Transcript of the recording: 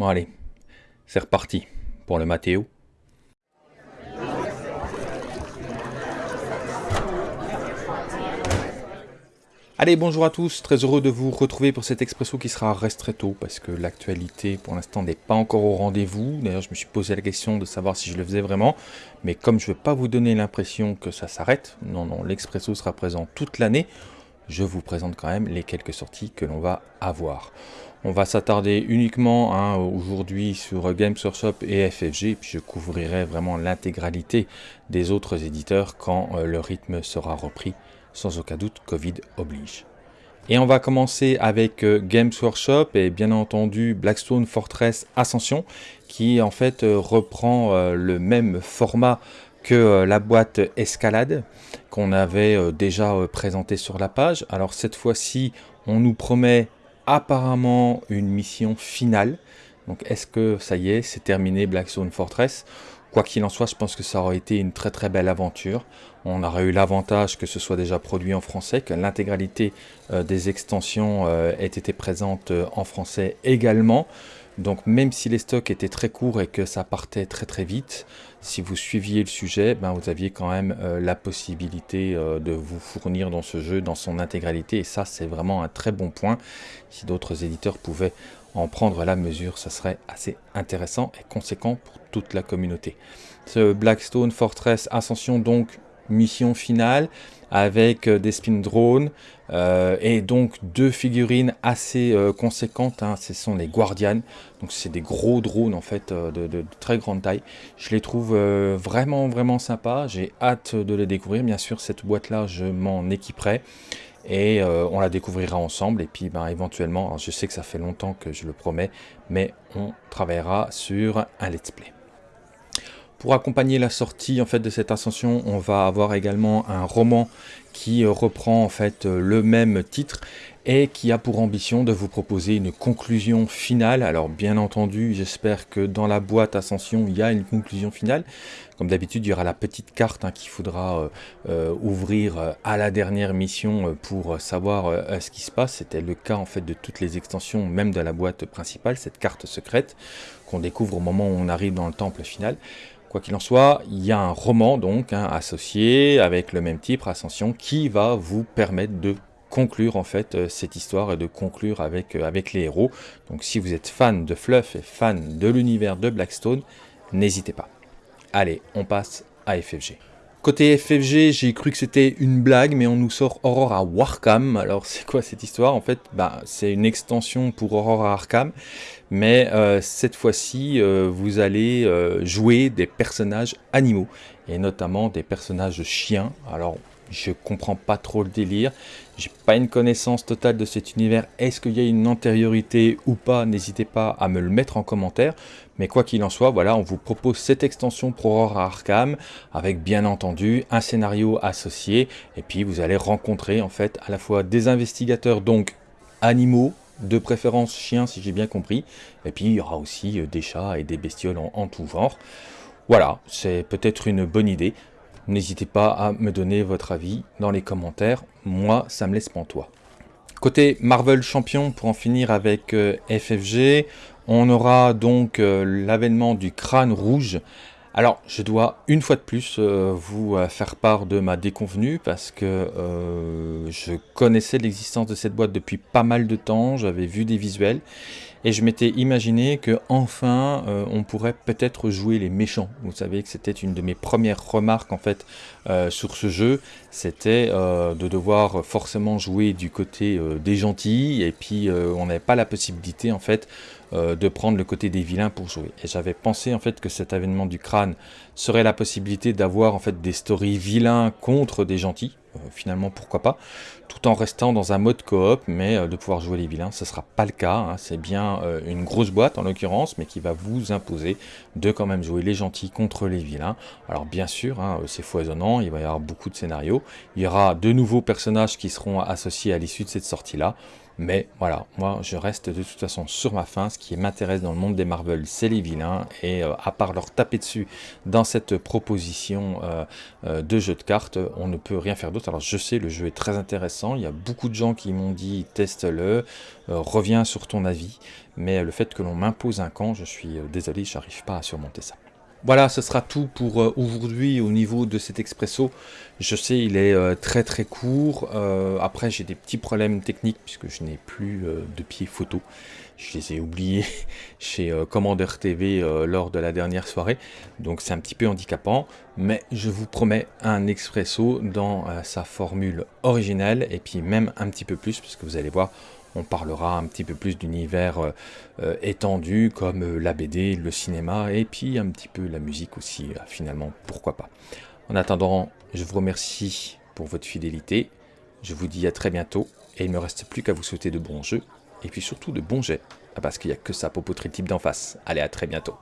Bon allez, c'est reparti pour le Mathéo. Allez, bonjour à tous, très heureux de vous retrouver pour cet expresso qui sera restretto parce que l'actualité pour l'instant n'est pas encore au rendez-vous. D'ailleurs, je me suis posé la question de savoir si je le faisais vraiment, mais comme je ne veux pas vous donner l'impression que ça s'arrête, non, non, l'expresso sera présent toute l'année, je vous présente quand même les quelques sorties que l'on va avoir. On va s'attarder uniquement hein, aujourd'hui sur Games Workshop et FFG, puis je couvrirai vraiment l'intégralité des autres éditeurs quand euh, le rythme sera repris sans aucun doute Covid oblige. Et on va commencer avec euh, Games Workshop et bien entendu Blackstone Fortress Ascension qui en fait euh, reprend le même format que la boîte Escalade qu'on avait déjà présenté sur la page. Alors cette fois-ci, on nous promet apparemment une mission finale. Donc est-ce que ça y est, c'est terminé Blackstone Fortress? Quoi qu'il en soit, je pense que ça aurait été une très très belle aventure. On aurait eu l'avantage que ce soit déjà produit en français, que l'intégralité euh, des extensions euh, ait été présente euh, en français également. Donc même si les stocks étaient très courts et que ça partait très très vite, si vous suiviez le sujet, ben, vous aviez quand même la possibilité de vous fournir dans ce jeu dans son intégralité. Et ça, c'est vraiment un très bon point. Si d'autres éditeurs pouvaient en prendre la mesure, ça serait assez intéressant et conséquent pour toute la communauté. Ce Blackstone Fortress Ascension, donc mission finale, avec euh, des spin drones euh, et donc deux figurines assez euh, conséquentes. Hein. ce sont les Guardians, donc c'est des gros drones en fait de, très grande taille. Je les trouve vraiment vraiment sympas. J'ai hâte de les découvrir. Bien sûr, cette boîte là, je m'en équiperai et on la découvrira ensemble et puis ben, éventuellement, je sais que ça fait longtemps que je le promets, mais on travaillera sur un let's play. Pour accompagner la sortie en fait de cette ascension, on va avoir également un roman qui reprend en fait le même titre et qui a pour ambition de vous proposer une conclusion finale. Alors bien entendu, j'espère que dans la boîte Ascension, il y a une conclusion finale. Comme d'habitude, il y aura la petite carte hein, qu'il faudra euh, ouvrir à la dernière mission pour savoir ce qui se passe. C'était le cas en fait de toutes les extensions, même de la boîte principale, cette carte secrète qu'on découvre au moment où on arrive dans le temple final. Quoi qu'il en soit, il y a un roman donc hein, associé avec le même titre, Ascension, qui va vous permettre de conclure en fait euh, cette histoire et de conclure avec, euh, avec les héros. Donc si vous êtes fan de Fluff et fan de l'univers de Blackstone, n'hésitez pas. Allez, on passe à FFG. Côté FFG, j'ai cru que c'était une blague, mais on nous sort Aurora Warcam. Alors c'est quoi cette histoire? En fait, bah, c'est une extension pour Aurora Arkham, mais euh, cette fois-ci, vous allez jouer des personnages animaux, et notamment des personnages chiens. Alors, je comprends pas trop le délire, j'ai pas une connaissance totale de cet univers. Est-ce qu'il y a une antériorité ou pas? N'hésitez pas à me le mettre en commentaire. Mais quoi qu'il en soit, voilà, on vous propose cette extension pour Aurora Arkham avec bien entendu un scénario associé. Et puis vous allez rencontrer en fait à la fois des investigateurs donc animaux, de préférence chiens si j'ai bien compris. Et puis il y aura aussi euh, des chats et des bestioles en, en tout genre. Voilà, c'est peut-être une bonne idée. N'hésitez pas à me donner votre avis dans les commentaires. Moi, ça me laisse pantois. Côté Marvel Champion, pour en finir avec euh, FFG, on aura donc euh, l'avènement du crâne rouge. Alors, je dois une fois de plus euh, vous faire part de ma déconvenue parce que je connaissais l'existence de cette boîte depuis pas mal de temps, j'avais vu des visuels et je m'étais imaginé que enfin euh, on pourrait peut-être jouer les méchants. Vous savez que c'était une de mes premières remarques en fait euh, sur ce jeu, c'était euh, de devoir forcément jouer du côté des gentils et puis on n'avait pas la possibilité en fait de prendre le côté des vilains pour jouer. Et j'avais pensé en fait que cet avènement du crâne serait la possibilité d'avoir en fait des stories vilains contre des gentils. Finalement pourquoi pas tout en restant dans un mode coop, mais euh, de pouvoir jouer les vilains, ce ne sera pas le cas. Hein. C'est bien euh, une grosse boîte en l'occurrence, mais qui va vous imposer de quand même jouer les gentils contre les vilains. Alors bien sûr, hein, c'est foisonnant, il va y avoir beaucoup de scénarios. Il y aura de nouveaux personnages qui seront associés à l'issue de cette sortie-là. Mais voilà, moi je reste de toute façon sur ma fin. Ce qui m'intéresse dans le monde des Marvel, c'est les vilains. Et euh, à part leur taper dessus dans cette proposition euh, euh, de jeu de cartes, on ne peut rien faire d'autre. Alors je sais, le jeu est très intéressant. Il y a beaucoup de gens qui m'ont dit teste-le, reviens sur ton avis. Mais le fait que l'on m'impose un camp, je suis désolé, j'arrive pas à surmonter ça. Voilà, ce sera tout pour euh, aujourd'hui au niveau de cet expresso. Je sais, il est euh, très très court. Euh, après, j'ai des petits problèmes techniques puisque je n'ai plus de pieds photo. Je les ai oubliés chez Commander TV lors de la dernière soirée. Donc c'est un petit peu handicapant. Mais je vous promets un expresso dans sa formule originale et puis même un petit peu plus puisque vous allez voir, on parlera un petit peu plus d'univers euh, euh, étendu comme euh, la BD, le cinéma et puis un petit peu la musique aussi finalement, pourquoi pas. En attendant, je vous remercie pour votre fidélité, je vous dis à très bientôt et il ne me reste plus qu'à vous souhaiter de bons jeux et puis surtout de bons jets parce qu'il n'y a que ça pour poutrer type d'en face. Allez à très bientôt.